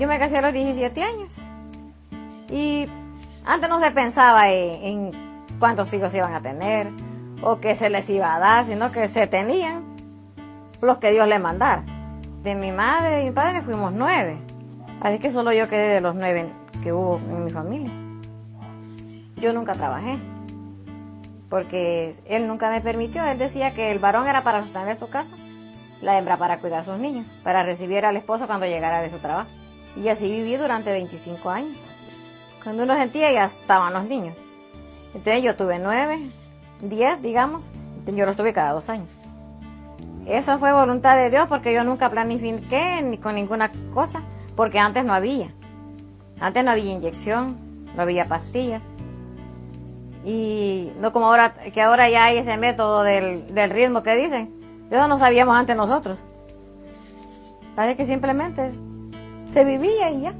Yo me casé a los 17 años. Y antes no se pensaba en, cuántos hijos iban a tener o qué se les iba a dar, sino que se tenían los que Dios les mandara. De mi madre y mi padre fuimos nueve. Así que solo yo quedé de los nueve que hubo en mi familia. Yo nunca trabajé, porque él nunca me permitió. Él decía que el varón era para sostener su casa, la hembra para cuidar a sus niños, para recibir al esposo cuando llegara de su trabajo. Y así viví durante 25 años. Cuando uno sentía ya estaban los niños. Entonces yo tuve nueve, diez, digamos. Yo los tuve cada dos años. Eso fue voluntad de Dios porque yo nunca planifiqué ni con ninguna cosa, porque antes no había. Antes no había inyección, no había pastillas. Y no como ahora, que ahora ya hay ese método del, del ritmo que dicen. Eso no sabíamos antes nosotros. Así que simplemente se vivía y ya.